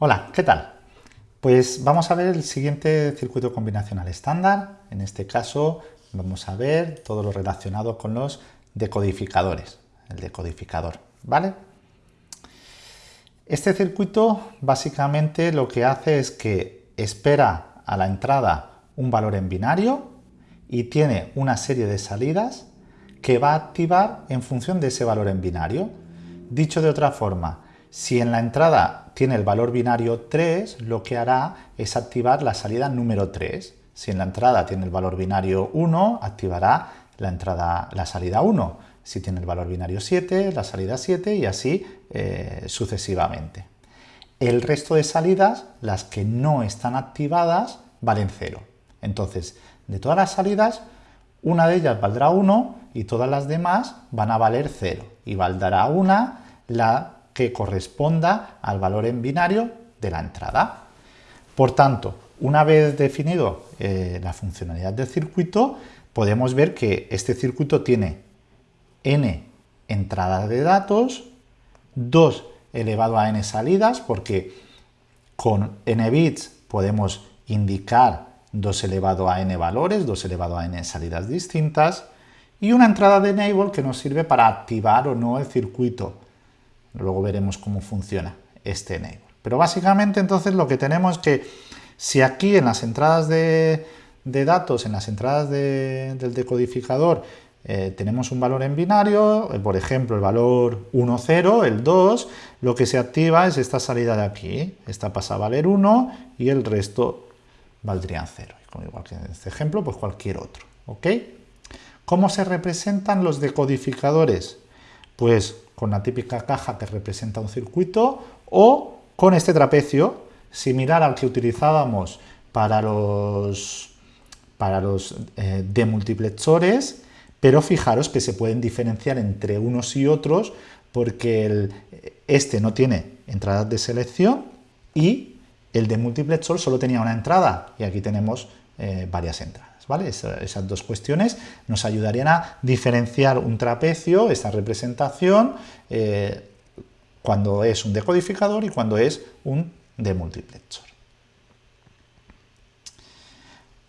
Hola, ¿qué tal? Pues vamos a ver el siguiente circuito combinacional estándar. En este caso vamos a ver todo lo relacionado con los decodificadores, el decodificador, ¿vale? Este circuito básicamente lo que hace es que espera a la entrada un valor en binario y tiene una serie de salidas que va a activar en función de ese valor en binario. Dicho de otra forma, si en la entrada tiene el valor binario 3, lo que hará es activar la salida número 3. Si en la entrada tiene el valor binario 1, activará la, salida 1. Si tiene el valor binario 7, la salida 7 y así eh, sucesivamente. El resto de salidas, las que no están activadas, valen 0. Entonces, de todas las salidas, una de ellas valdrá 1 y todas las demás van a valer 0. Y valdrá una la que corresponda al valor en binario de la entrada. Por tanto, una vez definido eh, la funcionalidad del circuito, podemos ver que este circuito tiene n entradas de datos, 2 elevado a n salidas, porque con n bits podemos indicar 2 elevado a n valores, 2 elevado a n salidas distintas, y una entrada de enable que nos sirve para activar o no el circuito. Luego veremos cómo funciona este enable. Pero básicamente entonces lo que tenemos es que si aquí en las entradas de, datos, en las entradas del decodificador, eh, tenemos un valor en binario, eh, por ejemplo el valor 1, 0, el 2, lo que se activa es esta salida de aquí. Esta pasa a valer 1 y el resto valdrían 0. Como igual que en este ejemplo, pues cualquier otro. ¿ok? ¿Cómo se representan los decodificadores? Pues con la típica caja que representa un circuito o con este trapecio similar al que utilizábamos para los, para los eh, demultiplexores, pero fijaros que se pueden diferenciar entre unos y otros porque este no tiene entradas de selección y el demultiplexor solo tenía una entrada y aquí tenemos eh, varias entradas. Esas dos cuestiones nos ayudarían a diferenciar un trapecio, esta representación, eh, cuando es un decodificador y cuando es un demultiplexor.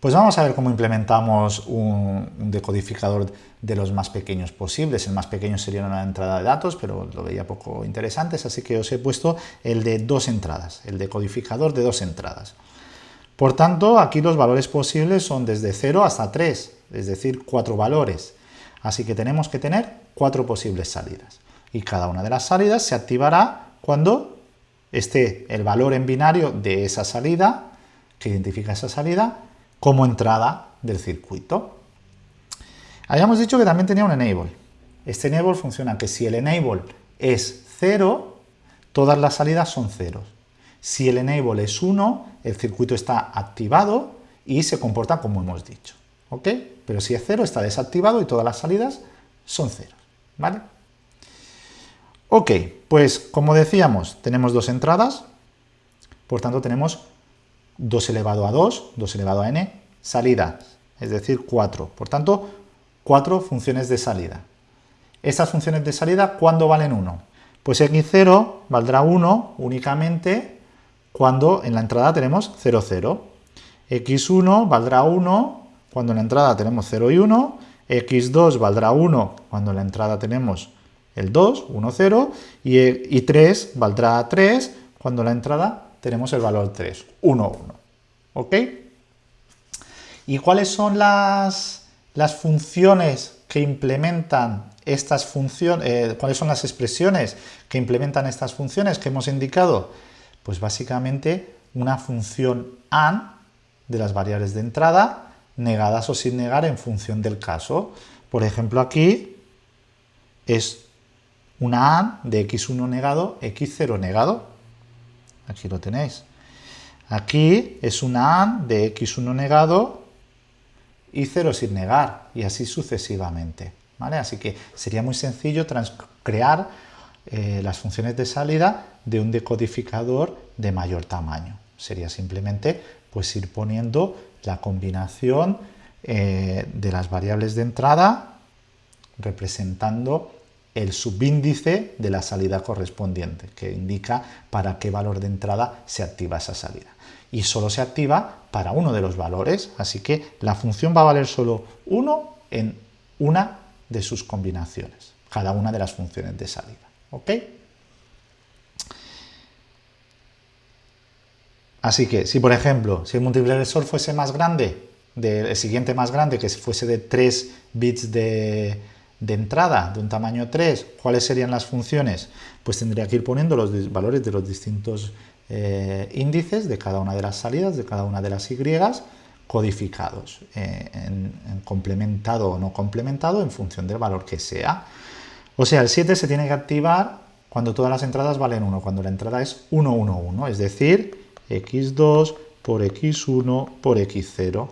Pues vamos a ver cómo implementamos un, decodificador de los más pequeños posibles. El más pequeño sería una entrada de datos, pero lo veía poco interesante, así que os he puesto el de dos entradas, el decodificador de dos entradas. Por tanto, aquí los valores posibles son desde 0 hasta 3, es decir, cuatro valores. Así que tenemos que tener cuatro posibles salidas. Y cada una de las salidas se activará cuando esté el valor en binario de esa salida, que identifica esa salida, como entrada del circuito. Habíamos dicho que también tenía un enable. Este enable funciona que si el enable es 0, todas las salidas son ceros. Si el enable es 1, el circuito está activado y se comporta como hemos dicho. ¿ok? Pero si es 0, está desactivado y todas las salidas son ceros. ¿vale? Ok, pues como decíamos, tenemos dos entradas, por tanto tenemos 2 elevado a 2, 2 elevado a n, salidas, es decir, 4. Por tanto, 4 funciones de salida. Estas funciones de salida, ¿cuándo valen 1? Pues x0 valdrá 1 únicamente cuando en la entrada tenemos 0, 0. x1 valdrá 1 cuando en la entrada tenemos 0 y 1, x2 valdrá 1 cuando en la entrada tenemos el 2, 1, 0, y, 3 valdrá 3 cuando en la entrada tenemos el valor 3, 1, 1. ¿Ok? ¿Y cuáles son las, las funciones que implementan estas funciones, eh, cuáles son las expresiones que implementan estas funciones que hemos indicado? Pues básicamente una función AND de las variables de entrada, negadas o sin negar en función del caso. Por ejemplo, aquí es una AND de x1 negado, x0 negado. Aquí lo tenéis. Aquí es una AND de x1 negado y 0 sin negar, y así sucesivamente. ¿vale? Así que sería muy sencillo crear eh, las funciones de salida de un decodificador de mayor tamaño. Sería simplemente pues, ir poniendo la combinación eh, de las variables de entrada representando el subíndice de la salida correspondiente, que indica para qué valor de entrada se activa esa salida. Y solo se activa para uno de los valores, así que la función va a valer solo uno en una de sus combinaciones, cada una de las funciones de salida. Así que, si por ejemplo, si el multiplexor fuese más grande, el siguiente más grande, que fuese de 3 bits de, entrada, de un tamaño 3, ¿cuáles serían las funciones? Pues tendría que ir poniendo los valores de los distintos eh, índices de cada una de las salidas, de cada una de las Y, codificados, eh, en, complementado o no complementado en función del valor que sea. O sea, el 7 se tiene que activar cuando todas las entradas valen 1, cuando la entrada es 1, 1, 1, es decir, x2 por x1 por x0.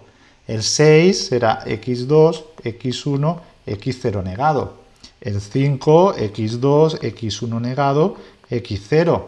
El 6 será x2, x1, x0 negado. El 5, x2, x1 negado, x0.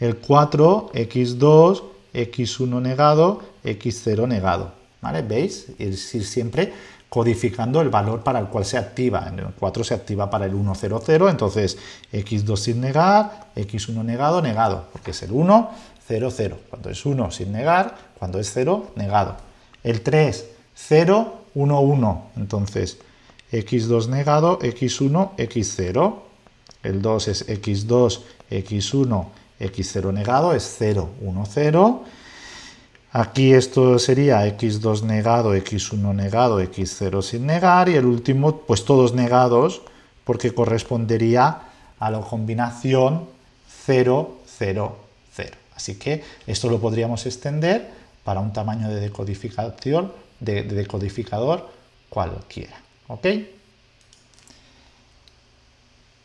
El 4, x2, x1 negado, x0 negado. ¿Vale? ¿Veis? Es ir siempre codificando el valor para el cual se activa. En el 4 se activa para el 1, 0, 0, entonces x2 sin negar, x1 negado, negado, porque es el 1, 0, 0. Cuando es 1 sin negar, cuando es 0, negado. El 3, 0, 1, 1. Entonces, x2 negado, x1, x0. El 2 es x2, x1, x0 negado, es 0, 1, 0. Aquí esto sería x2 negado, x1 negado, x0 sin negar. Y el último, pues todos negados, porque correspondería a la combinación 0, 0, 0. Así que esto lo podríamos extender para un tamaño de decodificación, de, decodificador cualquiera. ¿ok?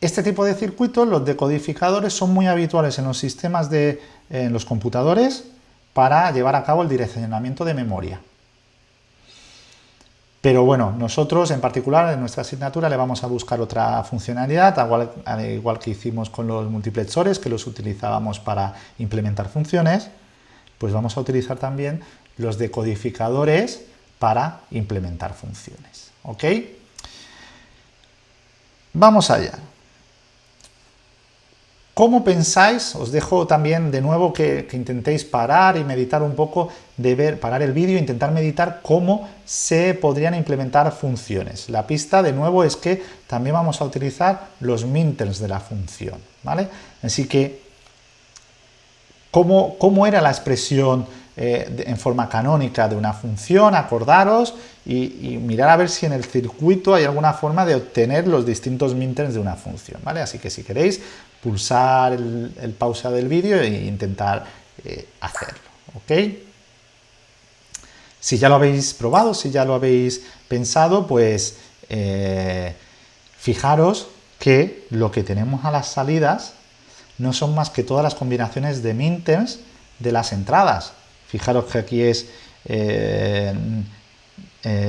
Este tipo de circuitos, los decodificadores, son muy habituales en los sistemas de en los computadores para llevar a cabo el direccionamiento de memoria. Pero bueno, nosotros en particular en nuestra asignatura le vamos a buscar otra funcionalidad, al igual, que hicimos con los multiplexores, que los utilizábamos para implementar funciones, pues vamos a utilizar también los decodificadores para implementar funciones. ¿Ok? Vamos allá. ¿Cómo pensáis? Os dejo también de nuevo que, intentéis parar y meditar un poco, de ver, parar el vídeo e intentar meditar cómo se podrían implementar funciones. La pista de nuevo es que también vamos a utilizar los minters de la función, ¿vale? Así que, ¿cómo, cómo era la expresión eh, en forma canónica de una función? Acordaros y, mirar a ver si en el circuito hay alguna forma de obtener los distintos minters de una función, ¿vale? Así que si queréis, pulsar el, pausa del vídeo e intentar eh, hacerlo. ¿ok? Si ya lo habéis probado, si ya lo habéis pensado, pues eh, fijaros que lo que tenemos a las salidas no son más que todas las combinaciones de minters de las entradas. Fijaros que aquí es eh,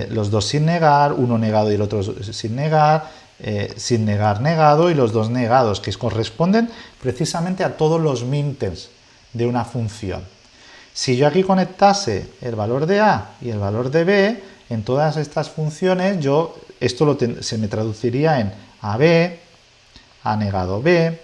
los dos sin negar, uno negado y el otro sin negar, eh, sin negar negado y los dos negados, que corresponden precisamente a todos los minters de una función. Si yo aquí conectase el valor de A y el valor de B, en todas estas funciones yo esto se me traduciría en AB, A negado B,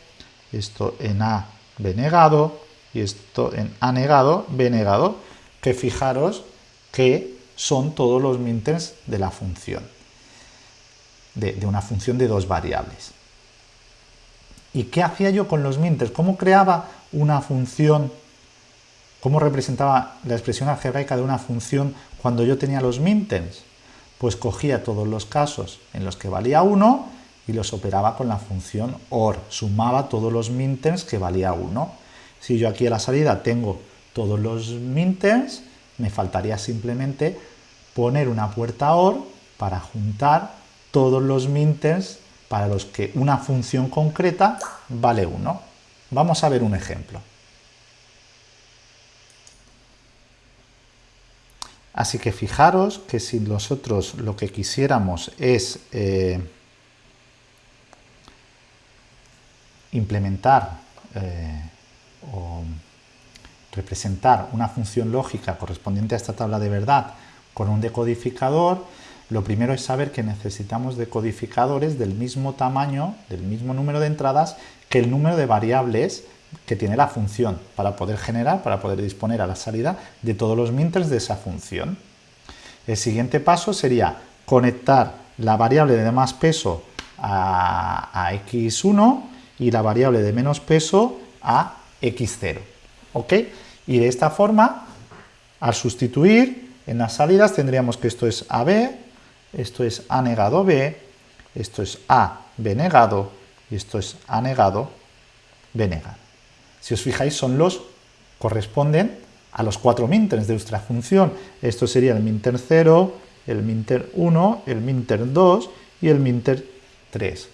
esto en A, B negado, y esto en A negado, B negado, que fijaros que son todos los minters de la función de, una función de dos variables. ¿Y qué hacía yo con los minters? ¿Cómo creaba una función? ¿Cómo representaba la expresión algebraica de una función cuando yo tenía los minters? Pues cogía todos los casos en los que valía 1 y los operaba con la función OR. Sumaba todos los minters que valía 1. Si yo aquí a la salida tengo todos los minters, me faltaría simplemente poner una puerta OR para juntar todos los minters para los que una función concreta vale 1. Vamos a ver un ejemplo. Así que fijaros que si nosotros lo que quisiéramos es eh, implementar eh, o representar una función lógica correspondiente a esta tabla de verdad con un decodificador, Lo primero es saber que necesitamos decodificadores del mismo tamaño, del mismo número de entradas, que el número de variables que tiene la función para poder generar, para poder disponer a la salida de todos los minters de esa función. El siguiente paso sería conectar la variable de más peso a, x1 y la variable de menos peso a x0. ¿Ok? Y de esta forma, al sustituir en las salidas tendríamos que esto es AB, esto es A negado B, esto es A, B negado y esto es A negado, B negado. Si os fijáis, son los corresponden a los cuatro minters de nuestra función. Esto sería el minter 0, el minter 1, el minter 2 y el minter 3.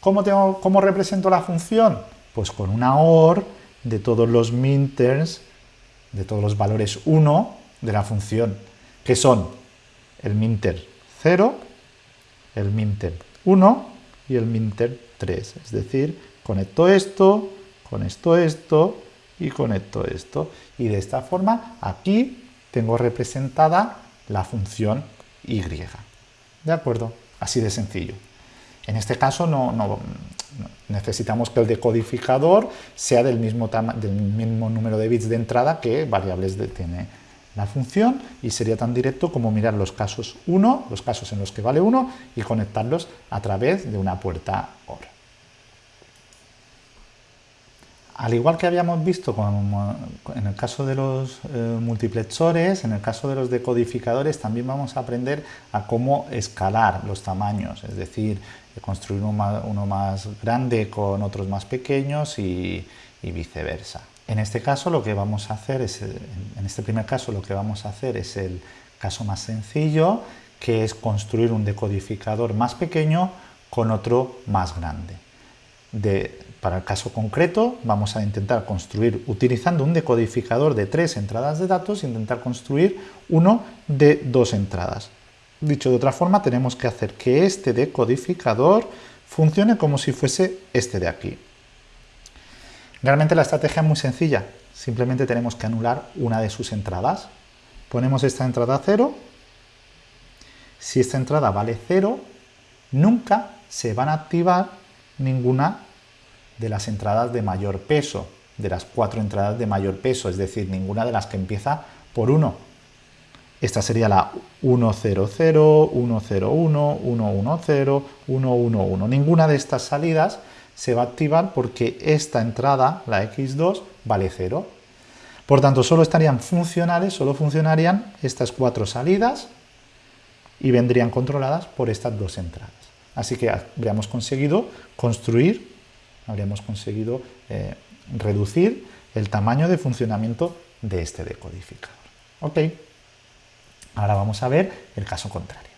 ¿Cómo, ¿Cómo represento la función? Pues con una OR de todos los minters, de todos los valores 1 de la función, que son el minter 0, el minter 1 y el minter 3. Es decir, conecto esto, con esto esto y conecto esto. Y de esta forma aquí tengo representada la función y. ¿De acuerdo? Así de sencillo. En este caso no, necesitamos que el decodificador sea del mismo, número de bits de entrada que variables de, tiene la función y sería tan directo como mirar los casos 1, los casos en los que vale 1 y conectarlos a través de una puerta OR. Al igual que habíamos visto en el caso de los eh, multiplexores, en el caso de los decodificadores también vamos a aprender a cómo escalar los tamaños, es decir, construir uno más, grande con otros más pequeños y, viceversa. En este caso lo que vamos a hacer es, en este primer caso lo que vamos a hacer es el caso más sencillo, que es construir un decodificador más pequeño con otro más grande. De, para el caso concreto vamos a intentar construir, utilizando un decodificador de tres entradas de datos, intentar construir uno de dos entradas. Dicho de otra forma, tenemos que hacer que este decodificador funcione como si fuese este de aquí. Realmente la estrategia es muy sencilla, simplemente tenemos que anular una de sus entradas. Ponemos esta entrada a 0, si esta entrada vale 0, nunca se van a activar ninguna de las entradas de mayor peso, de las cuatro entradas de mayor peso, es decir, ninguna de las que empieza por 1. Esta sería la 100, 101, 110, 111. Ninguna de estas salidas se va a activar porque esta entrada, la X2, vale 0. Por tanto, solo estarían funcionales, solo funcionarían estas cuatro salidas y vendrían controladas por estas dos entradas. Así que habríamos conseguido construir habríamos conseguido eh, reducir el tamaño de funcionamiento de este decodificador. Ok, ahora vamos a ver el caso contrario.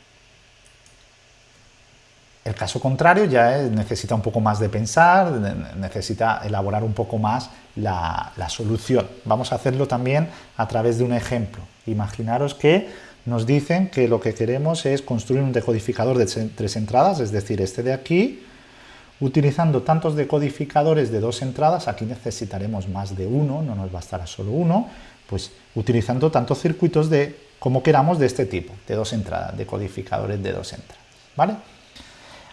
El caso contrario ya necesita un poco más de pensar, necesita elaborar un poco más la, solución. Vamos a hacerlo también a través de un ejemplo. Imaginaros que nos dicen que lo que queremos es construir un decodificador de tres entradas, es decir, este de aquí, Utilizando tantos decodificadores de dos entradas, aquí necesitaremos más de uno, no nos bastará solo uno, pues utilizando tantos circuitos de, como queramos de este tipo, de dos entradas, decodificadores de dos entradas, ¿vale?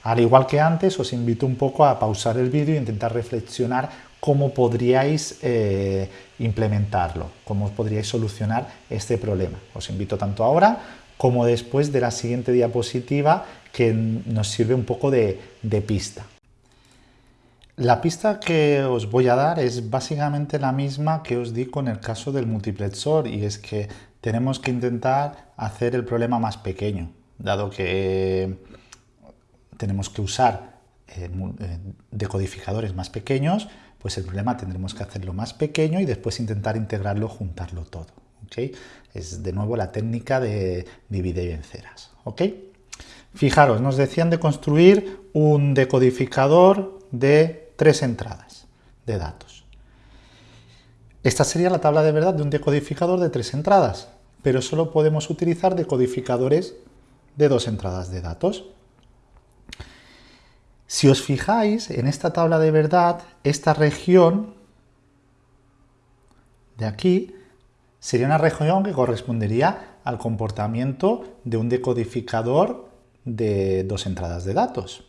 Al igual que antes, os invito un poco a pausar el vídeo e intentar reflexionar cómo podríais eh, implementarlo, cómo podríais solucionar este problema. Os invito tanto ahora como después de la siguiente diapositiva que nos sirve un poco de pista. La pista que os voy a dar es básicamente la misma que os di con el caso del multiplexor y es que tenemos que intentar hacer el problema más pequeño, dado que tenemos que usar eh, eh, decodificadores más pequeños, pues el problema tendremos que hacerlo más pequeño y después intentar integrarlo, juntarlo todo. Es de nuevo la técnica de divide y venceras. Fijaros, nos decían de construir un decodificador de tres entradas de datos. Esta sería la tabla de verdad de un decodificador de tres entradas, pero solo podemos utilizar decodificadores de dos entradas de datos. Si os fijáis en esta tabla de verdad, esta región de aquí sería una región que correspondería al comportamiento de un decodificador de dos entradas de datos.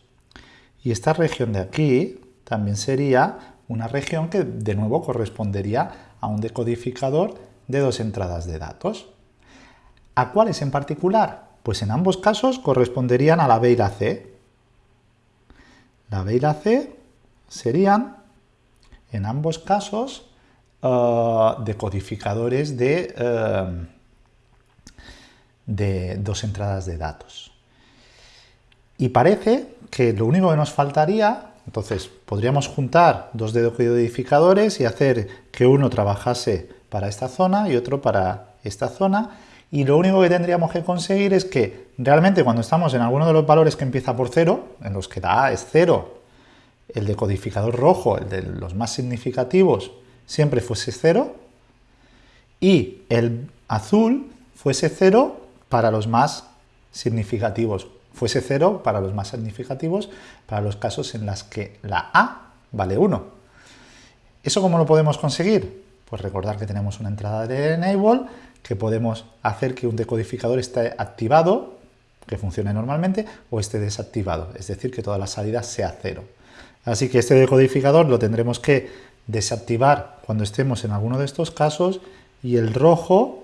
Y esta región de aquí también sería una región que de nuevo correspondería a un decodificador de dos entradas de datos. ¿A cuáles en particular? Pues en ambos casos corresponderían a la B y la C. La B y la C serían, en ambos casos, uh, decodificadores de, uh, de dos entradas de datos. Y parece que lo único que nos faltaría, entonces podríamos juntar dos decodificadores y hacer que uno trabajase para esta zona y otro para esta zona, y lo único que tendríamos que conseguir es que realmente cuando estamos en alguno de los valores que empieza por cero, en los que la A es cero, el decodificador rojo, el de los más significativos, siempre fuese cero, y el azul fuese cero para los más significativos, fuese cero para los más significativos, para los casos en los que la A vale 1. ¿Eso cómo lo podemos conseguir? Pues recordar que tenemos una entrada de enable, que podemos hacer que un decodificador esté activado, que funcione normalmente, o esté desactivado, es decir, que toda la salida sea cero. Así que este decodificador lo tendremos que desactivar cuando estemos en alguno de estos casos y el rojo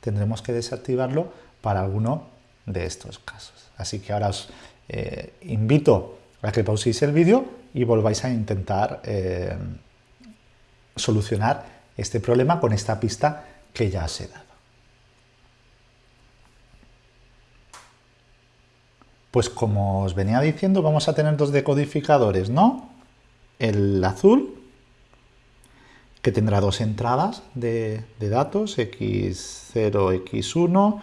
tendremos que desactivarlo para alguno de estos casos. Así que ahora os eh, invito a que pauséis el vídeo y volváis a intentar eh, solucionar este problema con esta pista que ya os he dado. Pues como os venía diciendo, vamos a tener dos decodificadores, ¿no? El azul, que tendrá dos entradas de, datos, x0, x1,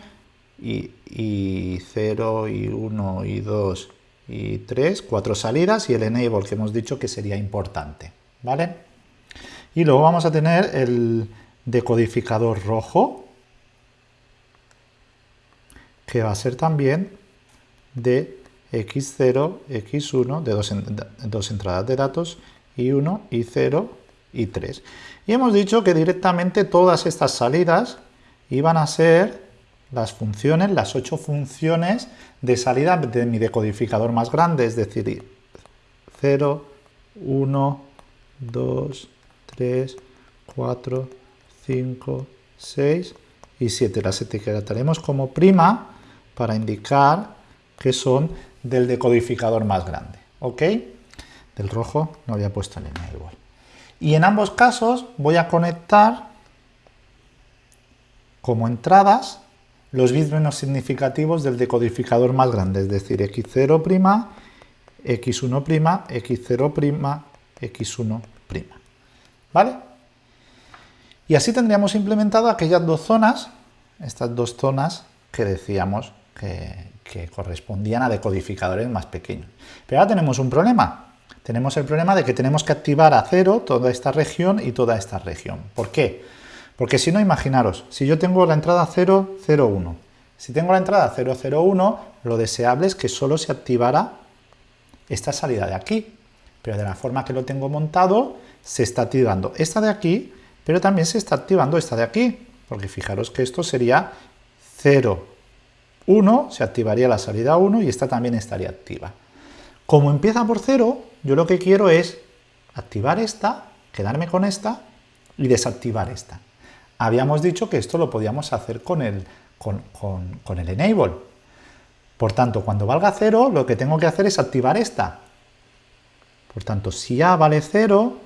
y, y 0, y 1, y 2, y 3, cuatro salidas, y el enable que hemos dicho que sería importante, ¿vale? Y luego vamos a tener el decodificador rojo, que va a ser también de x0, x1, de dos, entradas de datos, y 1, y 0, y 3. Y hemos dicho que directamente todas estas salidas iban a ser las funciones, las ocho funciones de salida de mi decodificador más grande, es decir, 0, 1, 2, 3, 4, 5, 6 y 7. Las etiquetaremos como prima para indicar que son del decodificador más grande. ¿Ok? Del rojo no había puesto línea igual. Y en ambos casos voy a conectar como entradas los bits menos significativos del decodificador más grande, es decir, x0', x1', x0', x1'. ¿Vale? Y así tendríamos implementado aquellas dos zonas, estas dos zonas que decíamos que, que correspondían a decodificadores más pequeños. Pero ahora tenemos un problema. Tenemos el problema de que tenemos que activar a cero toda esta región y toda esta región. ¿Por qué? Porque si no, imaginaros, si yo tengo la entrada 0, 0, 1. Si tengo la entrada 0, 0, 1, lo deseable es que solo se activara esta salida de aquí. Pero de la forma que lo tengo montado, se está activando esta de aquí, pero también se está activando esta de aquí. Porque fijaros que esto sería 0, 1, se activaría la salida 1 y esta también estaría activa. Como empieza por 0, yo lo que quiero es activar esta, quedarme con esta y desactivar esta. Habíamos dicho que esto lo podíamos hacer con el, enable. Por tanto, cuando valga 0, lo que tengo que hacer es activar esta. Por tanto, si A vale 0,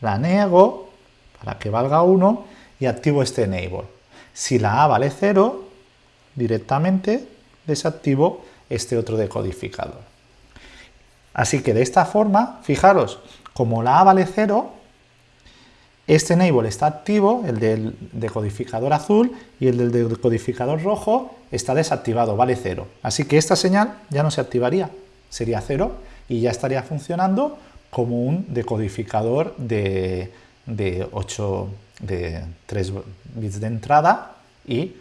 la niego para que valga 1 y activo este enable. Si la A vale 0, directamente desactivo este otro decodificador. Así que de esta forma, fijaros, como la A vale 0, este enable está activo, el del decodificador azul, y el del decodificador rojo está desactivado, vale 0. Así que esta señal ya no se activaría, sería 0 y ya estaría funcionando como un decodificador de, de 8, de 3 bits de entrada y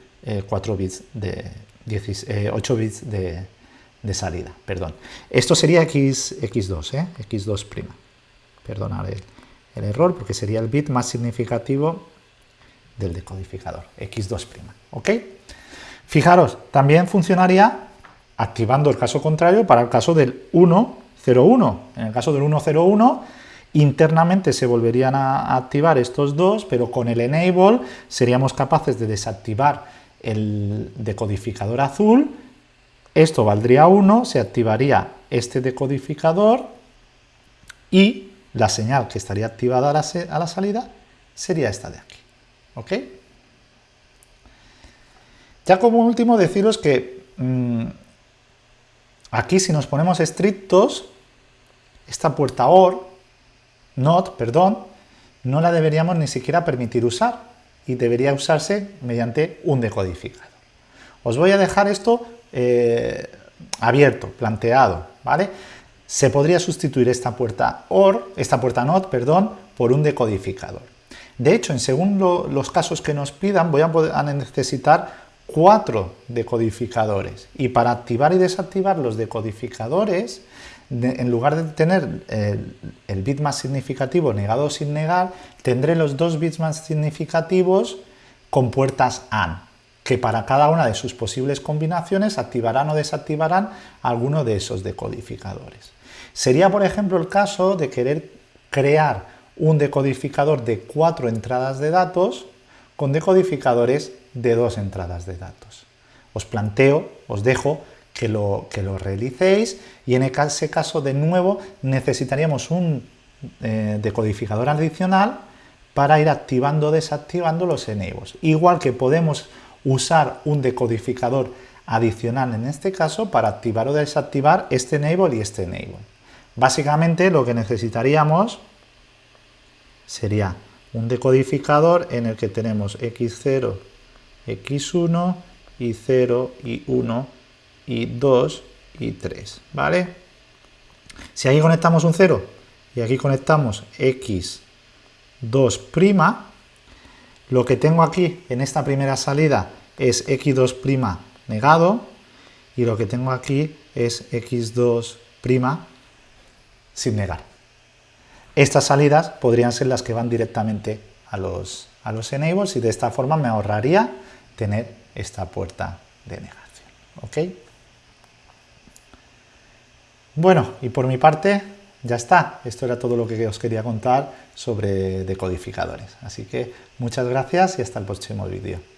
4 eh, bits de 8 eh, bits de, salida, perdón. Esto sería X, X2, ¿eh? X2'. Perdonad el, el, error, porque sería el bit más significativo del decodificador, x2'. ¿ok? Fijaros, también funcionaría activando el caso contrario para el caso del 101. En el caso del 101, internamente se volverían a activar estos dos, pero con el enable seríamos capaces de desactivar el decodificador azul, esto valdría 1, se activaría este decodificador y la señal que estaría activada a la, salida sería esta de aquí. ¿Ok? Ya como último deciros que mm, aquí si nos ponemos estrictos, esta puerta OR, NOT, perdón, no la deberíamos ni siquiera permitir usar y debería usarse mediante un decodificador. Os voy a dejar esto eh, abierto, planteado, ¿vale? Se podría sustituir esta puerta OR, esta puerta NOT, perdón, por un decodificador. De hecho, en según los casos que nos pidan, voy a, necesitar cuatro decodificadores. Y para activar y desactivar los decodificadores, en lugar de tener el, el, bit más significativo negado sin negar, tendré los dos bits más significativos con puertas AND que para cada una de sus posibles combinaciones activarán o desactivarán alguno de esos decodificadores. Sería, por ejemplo, el caso de querer crear un decodificador de cuatro entradas de datos con decodificadores de dos entradas de datos. Os planteo, os dejo que lo, que lo realicéis y en ese caso, de nuevo, necesitaríamos un eh, decodificador adicional para ir activando o desactivando los enables. Igual que podemos usar un decodificador adicional en este caso para activar o desactivar este enable y este enable. Básicamente lo que necesitaríamos sería un decodificador en el que tenemos x0, x1 y 0 y 1 y 2 y 3, ¿vale? Si aquí conectamos un 0 y aquí conectamos x2', lo que tengo aquí en esta primera salida es x2' negado y lo que tengo aquí es x2' sin negar. Estas salidas podrían ser las que van directamente a los, a los enables y de esta forma me ahorraría tener esta puerta de negación. ¿ok? Bueno, y por mi parte ya está. Esto era todo lo que os quería contar sobre decodificadores. Así que muchas gracias y hasta el próximo vídeo.